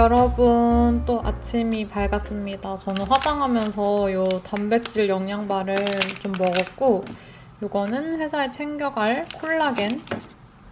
여러분 또 아침이 밝았습니다. 저는 화장하면서 요 단백질 영양바를 좀 먹었고 요거는 회사에 챙겨갈 콜라겐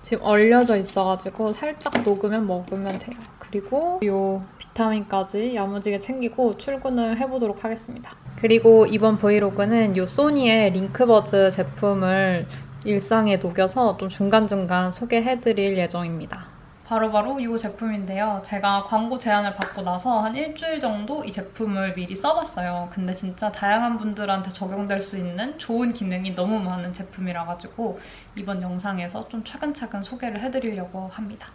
지금 얼려져 있어가지고 살짝 녹으면 먹으면 돼요. 그리고 요 비타민까지 야무지게 챙기고 출근을 해보도록 하겠습니다. 그리고 이번 브이로그는 요 소니의 링크버즈 제품을 일상에 녹여서 좀 중간중간 소개해드릴 예정입니다. 바로 바로 이 제품인데요. 제가 광고 제안을 받고 나서 한 일주일 정도 이 제품을 미리 써봤어요. 근데 진짜 다양한 분들한테 적용될 수 있는 좋은 기능이 너무 많은 제품이라 가지고 이번 영상에서 좀 차근차근 소개를 해드리려고 합니다.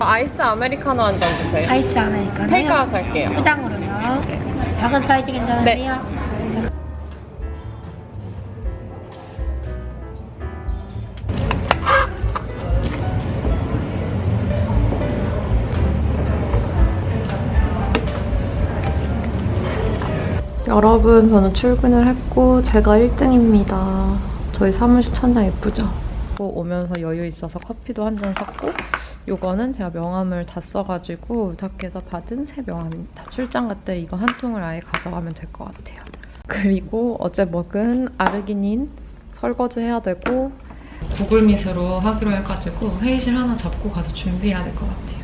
아이스 아메리카노 한 잔 주세요. 아이스 아메리카노요? 테이크아웃 할게요. 포장으로요. 작은 사이즈 괜찮으세요? 여러분 저는 출근을 했고 제가 1등입니다. 저희 사무실 천장 예쁘죠? 오면서 여유 있어서 커피도 한 잔 샀고 요거는 제가 명함을 다 써가지고 덕에서 받은 새 명함입니다. 출장 갈 때 이거 한 통을 아예 가져가면 될 것 같아요. 그리고 어제 먹은 아르기닌 설거지 해야 되고 구글 미스로 하기로 해가지고 회의실 하나 잡고 가서 준비해야 될 것 같아요.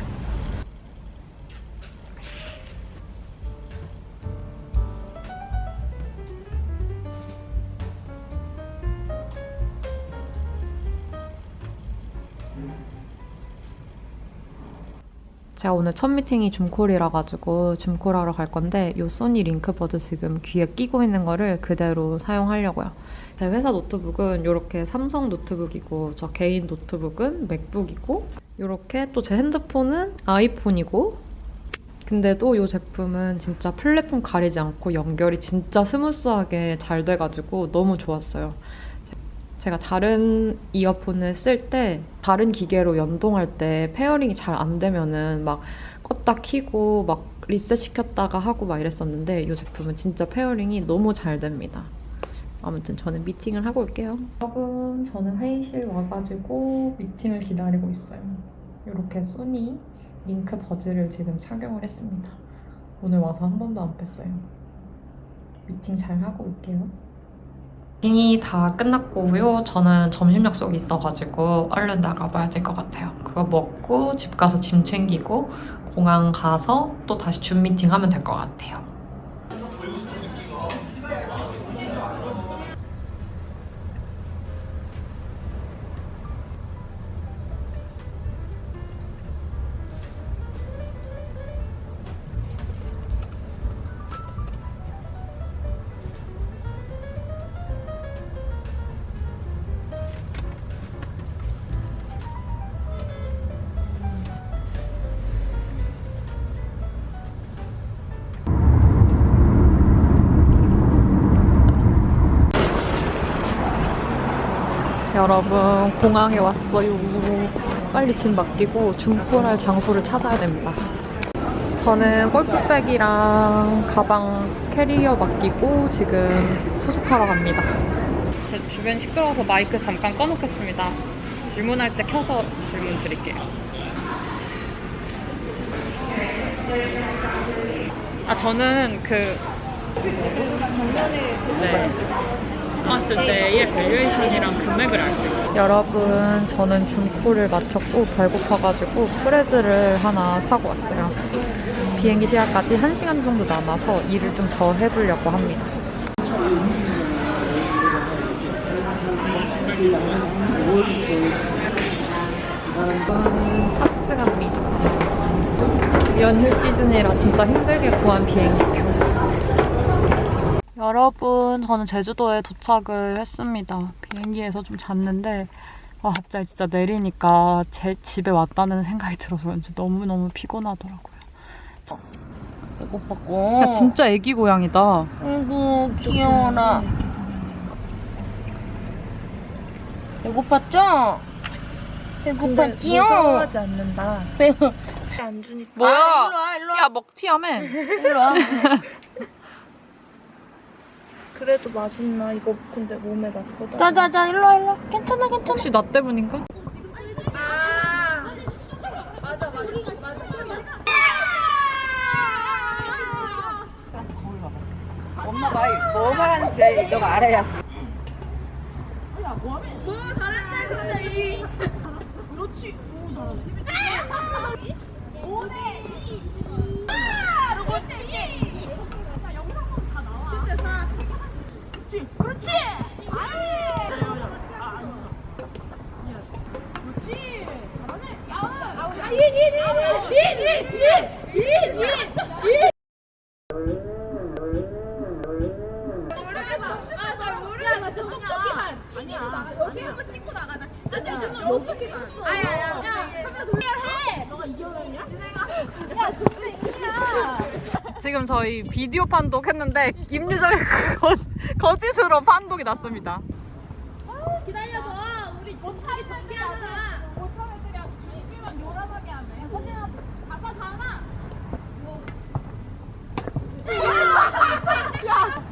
제가 오늘 첫 미팅이 Zoom call이라 가지고 Zoom call 하러 갈 건데 이 소니 LinkBuds 지금 귀에 끼고 있는 거를 그대로 사용하려고요. 제 회사 노트북은 이렇게 삼성 노트북이고 저 개인 노트북은 맥북이고 이렇게 또 제 핸드폰은 아이폰이고 근데도 이 제품은 진짜 플랫폼 가리지 않고 연결이 진짜 smooth하게 잘 돼가지고 너무 좋았어요. 제가 다른 이어폰을 쓸 때 다른 기계로 연동할 때 pairing이 잘 안 되면은 막 껐다 키고 막 리셋 시켰다가 하고 막 이랬었는데 이 제품은 진짜 pairing이 너무 잘 됩니다. 아무튼 저는 미팅을 하고 올게요. 여러분 저는 회의실 와가지고 미팅을 기다리고 있어요. 이렇게 소니 LinkBuds를 지금 착용을 했습니다. 오늘 와서 한 번도 안 뺐어요. 미팅 잘 하고 올게요. 미팅이 다 끝났고요. 저는 점심 약속이 있어가지고 얼른 나가봐야 될 것 같아요. 그거 먹고 집 가서 짐 챙기고 공항 가서 또 다시 줌 미팅 하면 될 것 같아요. 여러분 공항에 왔어요. 빨리 짐 맡기고 중콜할 장소를 찾아야 됩니다. 저는 골프백이랑 가방 캐리어 맡기고 지금 수습하러 갑니다. 제 주변 시끄러워서 마이크 잠깐 꺼놓겠습니다. 질문할 때 켜서 질문 드릴게요. 아 저는 그 네. 왔을 때의 valuation이랑 금액을 알 수 있어요. 여러분, 저는 Zoom call을 마쳤고 배고파가지고 프레즐 하나 사고 왔어요. 비행기 시간까지 1시간 정도 남아서 일을 좀 더 해보려고 합니다. 탑승 갑니다. 연휴 시즌이라 진짜 힘들게 구한 비행기표. 여러분 저는 제주도에 도착을 했습니다. 비행기에서 좀 잤는데 와 갑자기 진짜 내리니까 제 집에 왔다는 생각이 들어서 그런지 너무너무 피곤하더라고요. 배고팠고. 야 진짜 애기 고양이다. 아이고 귀여워라. 배고팠죠? 배고팠지요? 무서워하지 않는다. 배안 주니까. 뭐야? 아, 일로 와 일로 와. 야 먹튀하면 일로 와. 그래도 맛있나? 이거 근데 몸에 나쁘다. 자자자 일로 와, 일로 와. 괜찮아 괜찮아. 혹시 나 때문인가? 엄마가 뭐 말하는지 너가 알아야지. 아잘 모르겠어. 나 진짜 떡볶이만. 아 이기야. 지금 저희 비디오 판독 했는데 김유정의 거, 거짓으로 판독이 났습니다. 기다려줘. 우리 못하게 전개하잖아. 못하는 애들이 아주 준비만 요란하게 하네. 선생님 아빠 가나? 뭐. 야.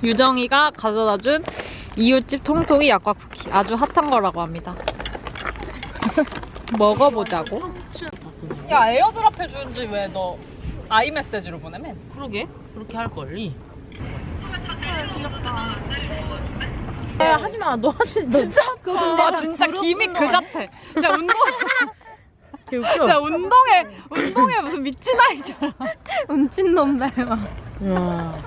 유정이가 가져다준 이웃집 통통이 약과 쿠키 아주 핫한 거라고 합니다. 먹어보자고. 야 에어드랍 해주는지 왜 너 아이 메시지로 보내면? 그러게 그렇게 할 걸리. 야 하지 마. 너 하지. 너. 진짜? 아 진짜 기믹 그 자체. 진짜 운동 웃겨. 진짜 운동에 운동에 무슨 미친 아이처럼. 운친 놈 닮아. 야.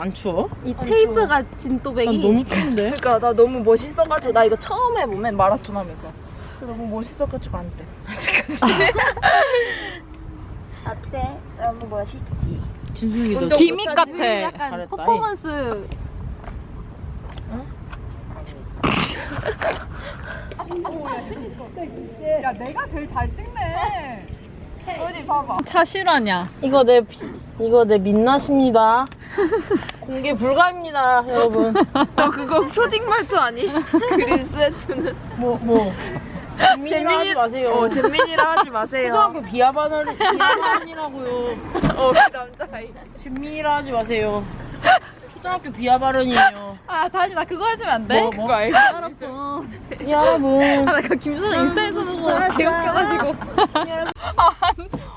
안 추워? 이 테이프가 진또배기. 난 너무 추운데. 그러니까 나 너무 멋있어가지고 나 이거 처음 해보면 마라톤 하면서 너무 멋있어가지고 안 돼. 아직까지. 어때? 너무 멋있지. 진숙이 너 기믹 같아. 약간 잘했다, 퍼포먼스. 야 내가 제일 잘 찍네. 어디 봐봐. 차 실화냐? 이거 내 비- 이거 내 민낯입니다. 공개 불가입니다, 여러분. 너 그거 초딩 말투 아니? 그린 세트는. 뭐 뭐. 재민이라 하지 마세요. 어, 잼민이라 하지 마세요. 초등학교 비하반을 비하반이라고요. 어, 그 남자아이. 재민이라 하지 마세요. 초등학교 비하 발언이에요. 아 다시 나 그거 해주면 안 돼? 뭐, 뭐? 알지? 알았어. 여러분. 아, 나 그 김선우 인스타에서 보고 개웃겨가지고.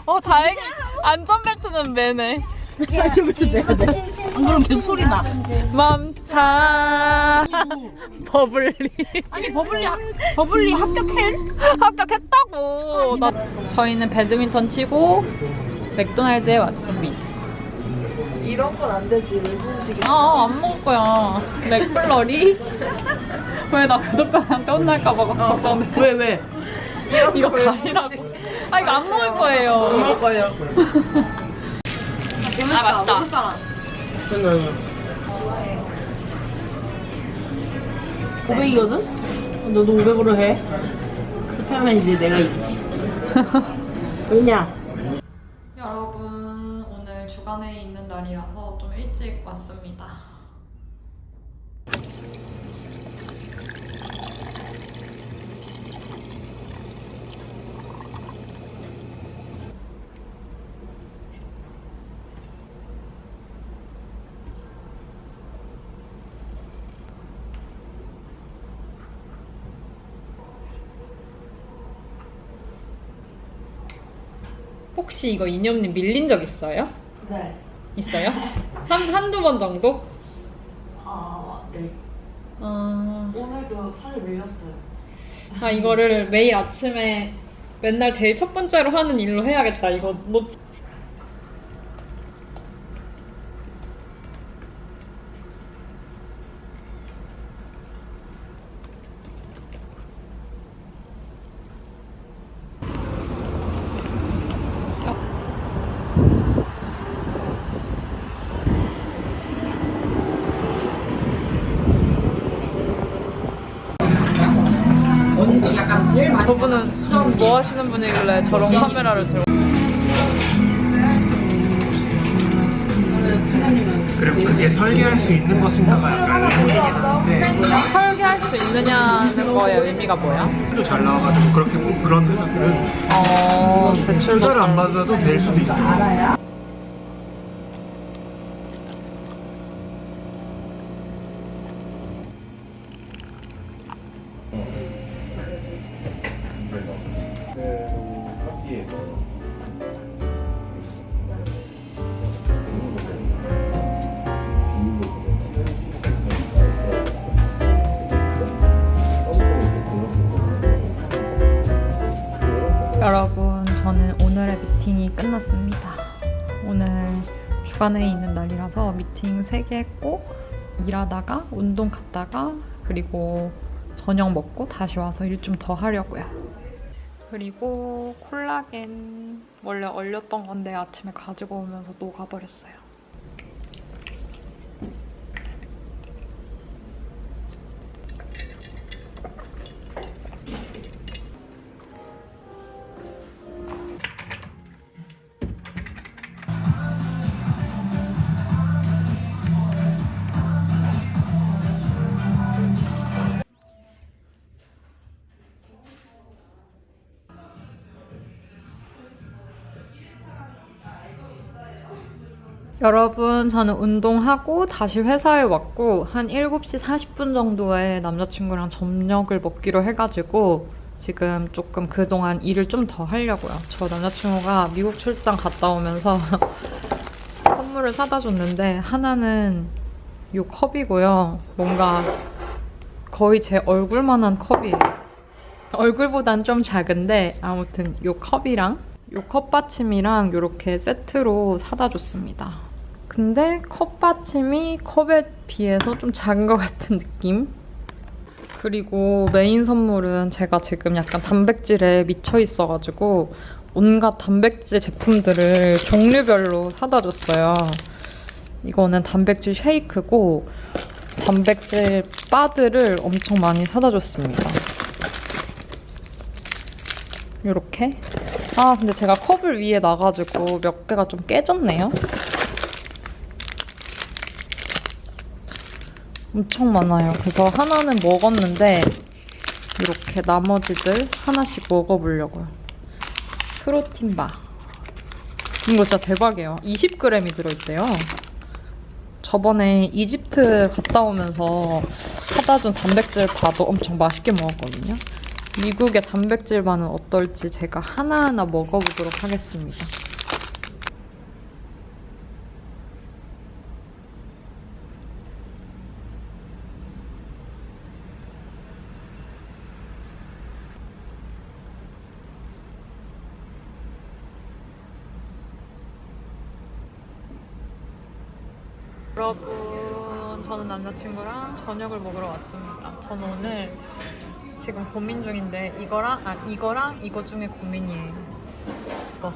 어 다행히 안전벨트는 매네. 안 그러면 계속 소리 나. 맘차 버블리 아니 버블리 합- 버블리 합격해? 합격했다고. 나, 저희는 배드민턴 치고 맥도날드에 왔습니다. 이런 건 안 되지. 외국 음식이. 아안 먹을 거야. 맥블러리 왜 나 구독자한테 혼날까봐 걱정돼. 왜 왜? 이거 가리라고. 아 이거 안 먹을 거예요. 먹을 거예요. 아 맛있다. 오백이거든 너도 500으로 해. 그렇게 하면 이제 내가 이기지. 왜냐? 여러분 오늘 주간에 있는 날이라서 좀 일찍 왔습니다. 혹시 이거 이념님 밀린 적 있어요? 네. 있어요? 한, 한두 번 정도? 아, 네. 아, 오늘도 살을 밀렸어요. 아, 이거를 매일 아침에 맨날 제일 첫 번째로 하는 일로 해야겠다. 이거 놓 저분은 뭐 하시는 분이길래 저런 카메라를 들고 그리고 그게 설계할 수 있는 것인가가 약간 의문이긴 한데 설계할 수수 있느냐는 거의 의미가 뭐야? 또 잘 나와가지고 그렇게 꼭 그런 회사들은 어, 대출도 투자를 안 잘- 받아도 될 수도 있어 끝났습니다. 오늘 주간회의 있는 날이라서 미팅 3개 했고, 일하다가, 운동 갔다가, 그리고 저녁 먹고 다시 와서 일 좀 더 하려고요. 그리고 콜라겐 원래 얼렸던 건데 아침에 가지고 오면서 녹아버렸어요. 여러분, 저는 운동하고 다시 회사에 왔고 한 7시 40분 정도에 남자친구랑 점력을 먹기로 해가지고 지금 조금 그동안 일을 좀 더 하려고요. 저 남자친구가 미국 출장 갔다 오면서 선물을 사다 줬는데 하나는 이 컵이고요. 뭔가 거의 제 얼굴만한 컵이에요. 얼굴보단 좀 작은데 아무튼 이 컵이랑 이 컵받침이랑 이렇게 세트로 사다 줬습니다. 근데 컵받침이 컵에 비해서 좀 작은 것 같은 느낌? 그리고 메인 선물은 제가 지금 약간 단백질에 미쳐 있어가지고 온갖 단백질 제품들을 종류별로 사다 줬어요. 이거는 단백질 쉐이크고 단백질 바들을 엄청 많이 사다 줬습니다. 이렇게 아 근데 제가 컵을 위에 놔가지고 몇 개가 좀 깨졌네요. 엄청 많아요. 그래서 하나는 먹었는데 이렇게 나머지들 하나씩 먹어보려고요. 프로틴바. 이거 진짜 대박이에요. 20g이 들어있대요. 저번에 이집트 갔다 오면서 사다 준 단백질 바도 엄청 맛있게 먹었거든요. 미국의 단백질 바는 어떨지 제가 하나하나 먹어보도록 하겠습니다. 여러분, 저는 남자친구랑 저녁을 먹으러 왔습니다. 저는 오늘 지금 고민 중인데 이거랑 아 이거랑 이거 중에 고민이에요. 이거.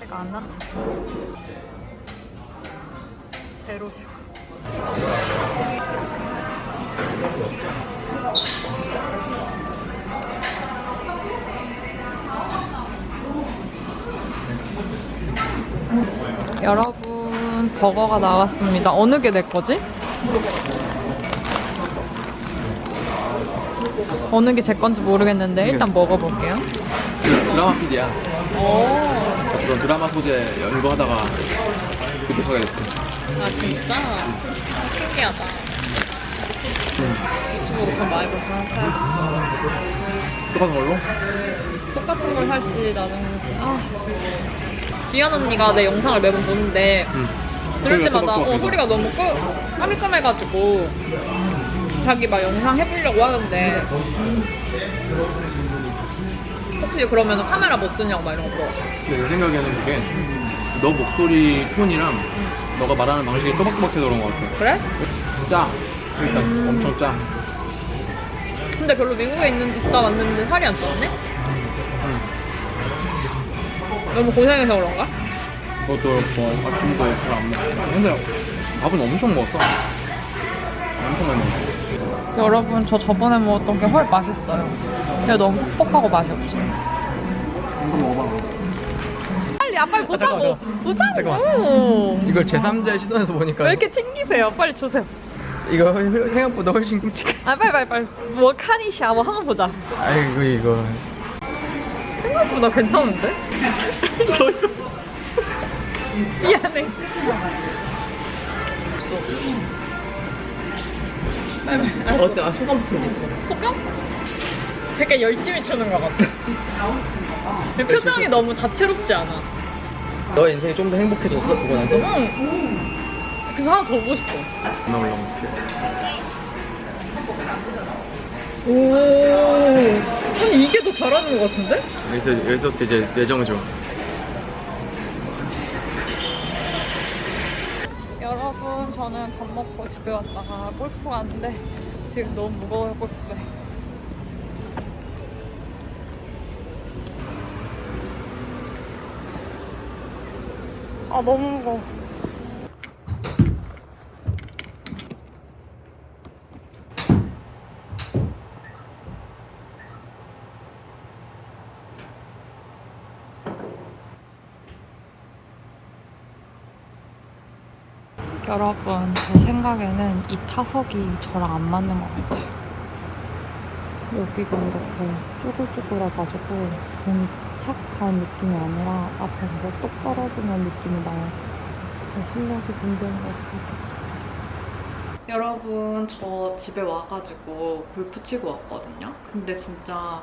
제가 안 나? zero sugar. 여러분 버거가 나왔습니다. 어느 게 내 거지? 어느 게 제 건지 모르겠는데 일단 먹어볼게요. 드라마 PD야. 오, 그런 드라마 소재 연구하다가 구독하게 됐어. 아 진짜 신기하다. 유튜브로 그럼 많이 벌써 사야지. 똑같은 걸로? 똑같은 걸 살지 나는 아 지연 언니가 내 영상을 매번 보는데 응. 들을 때마다 어. 소리가 너무 끄 까밀까밀해가지고 자기 막 영상 해보려고 하는데 혹시 그러면 카메라 못 쓰냐고 막 이런 거. 근데 내 생각에는 그게 너 목소리 톤이랑 너가 말하는 방식이 또박또박해서 그런 것 같아. 그래? 짜. 일단 음. 엄청 짜. 근데 별로 미국에 있는 있다 왔는데 살이 안 쪘네? 응. 너무 고생해서 그런가? 그것도 그렇고 아침도 잘안 먹고. 근데 밥은 엄청 먹었어. 엄청 많이 먹었어. 여러분 저 저번에 먹었던 게 훨 맛있어요. 근데 너무 퍽퍽하고 맛이 없어. 이거 먹어봐. 빨리 아 빨리 보자고. 잠깐만, 보자고. 잠깐만. 이걸 제3자의 시선에서 보니까 왜 이렇게 튕기세요? 빨리 주세요. 이거 생각보다 훨씬 끔찍해. 아 빨리 빨리 빨리. 뭐 카니 샤워 한번 보자. 아이고 이거. 생각보다 괜찮은데? 미안해. 어때? 아 소감부터 얘기해. 소감? 되게 열심히 추는 것 같아. 표정이 너무 다채롭지 않아. 너 인생이 좀 더 행복해졌어 그거 나서? 그래서 하나 더 보고 싶어. 나 올라갈게. 오. 아니 이게 더 잘하는 것 같은데? 여기서 여기서부터 이제 내정을 줘. 여러분 저는 밥 먹고 집에 왔다가 골프 갔는데 지금 너무 무거워요 골프배. 아 너무 무거워. 여러분 제 생각에는 이 타석이 저랑 안 맞는 것 같아요. 여기가 이렇게 쭈글쭈글해가지고 공이 착 가는 느낌이 아니라 앞에서 똑 떨어지는 느낌이 나요. 제 실력이 문제인 걸 수도 있겠지만. 여러분 저 집에 와가지고 골프 치고 왔거든요. 근데 진짜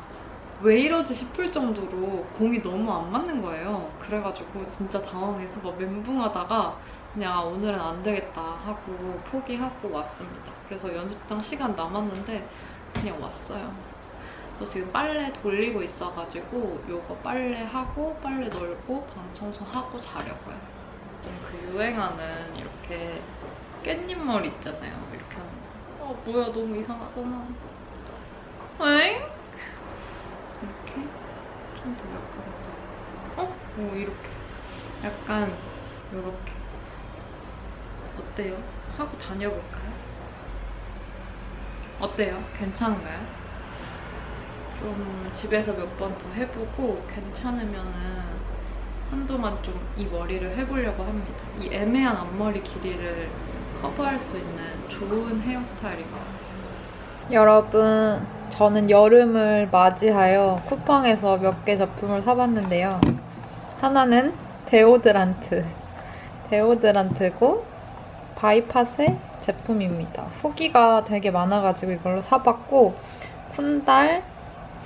왜 이러지 싶을 정도로 공이 너무 안 맞는 거예요. 그래가지고 진짜 당황해서 막 멘붕하다가 그냥 오늘은 안 되겠다 하고 포기하고 왔습니다. 그래서 연습장 시간 남았는데 그냥 왔어요. 저 지금 빨래 돌리고 있어가지고 요거 빨래하고 빨래 널고 방 청소하고 자려고요. 좀그 유행하는 이렇게 깻잎 머리 있잖아요. 이렇게 하는 거. 아 뭐야 너무 이상하잖아. 엥? 이렇게 좀 더 약간 어? 오 이렇게 약간 요렇게 어때요? 하고 다녀볼까요? 어때요? 괜찮은가요? 좀 집에서 몇 번 더 해보고 괜찮으면은 한동안 좀 이 머리를 해보려고 합니다. 이 애매한 앞머리 길이를 커버할 수 있는 좋은 헤어스타일인 것 같아요. 여러분, 저는 여름을 맞이하여 쿠팡에서 몇 개 제품을 사봤는데요. 하나는 데오드란트. 데오드란트고 바이팟의 제품입니다. 후기가 되게 많아가지고 이걸로 사봤고 쿤달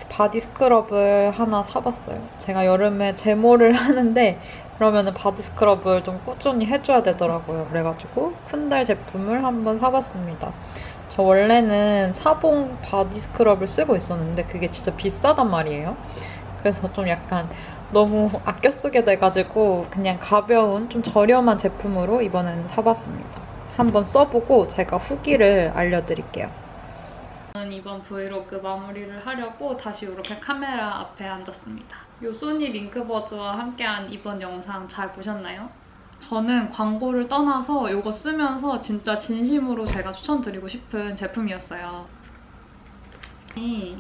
body scrub을 하나 사봤어요. 제가 여름에 제모를 하는데 그러면 body scrub을 좀 꾸준히 해줘야 되더라고요. 그래가지고 쿤달 제품을 한번 사봤습니다. 저 원래는 사봉 body scrub을 쓰고 있었는데 그게 진짜 비싸단 말이에요. 그래서 좀 약간 너무 아껴 쓰게 돼가지고 그냥 가벼운 좀 저렴한 제품으로 이번에는 사봤습니다. 한번 써보고 제가 후기를 알려드릴게요. 저는 이번 브이로그 마무리를 하려고 다시 이렇게 카메라 앞에 앉았습니다. 요 소니 링크버즈와 함께한 이번 영상 잘 보셨나요? 저는 광고를 떠나서 이거 쓰면서 진짜 진심으로 제가 추천드리고 싶은 제품이었어요. 이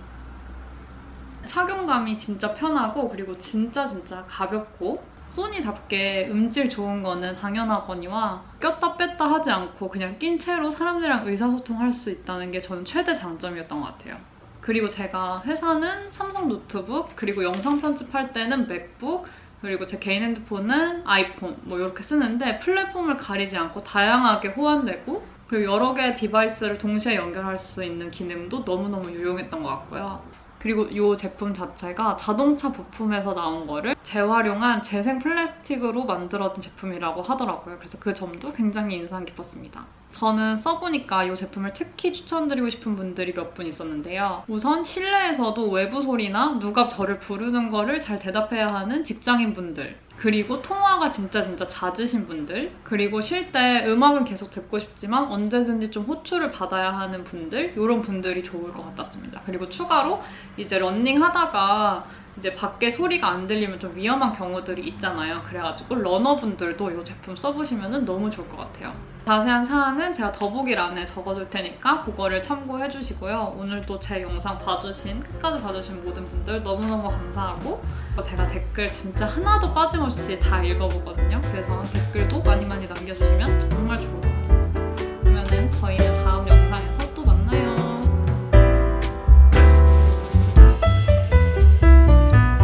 착용감이 진짜 편하고 그리고 진짜 진짜 가볍고 소니답게 음질 좋은 거는 당연하거니와 꼈다 뺐다 하지 않고 그냥 낀 채로 사람들이랑 의사소통할 수 있다는 게 저는 최대 장점이었던 것 같아요. 그리고 제가 회사는 삼성 노트북 그리고 영상 편집할 때는 맥북 그리고 제 개인 핸드폰은 아이폰 뭐 이렇게 쓰는데 플랫폼을 가리지 않고 다양하게 호환되고 그리고 여러 개의 device를 동시에 연결할 수 있는 기능도 너무너무 유용했던 것 같고요. 그리고 이 제품 자체가 자동차 부품에서 나온 거를 재활용한 재생 플라스틱으로 만들어진 제품이라고 하더라고요. 그래서 그 점도 굉장히 인상 깊었습니다. 저는 써보니까 이 제품을 특히 추천드리고 싶은 분들이 몇 분 있었는데요. 우선 실내에서도 외부 소리나 누가 저를 부르는 거를 잘 대답해야 하는 직장인 분들 그리고 통화가 진짜 진짜 잦으신 분들 그리고 쉴 때 음악은 계속 듣고 싶지만 언제든지 좀 호출을 받아야 하는 분들 이런 분들이 좋을 것 같았습니다. 그리고 추가로 이제 런닝 하다가 이제 밖에 소리가 안 들리면 좀 위험한 경우들이 있잖아요. 그래가지고 러너분들도 이 제품 써보시면 너무 좋을 것 같아요. 자세한 사항은 제가 더보기란에 적어둘 테니까 그거를 참고해주시고요. 오늘도 제 영상 봐주신, 끝까지 봐주신 모든 분들 너무너무 감사하고 제가 댓글 진짜 하나도 빠짐없이 다 읽어보거든요. 그래서 댓글도 많이 많이 남겨주시면 정말 좋을 것 같습니다. 그러면은 저희는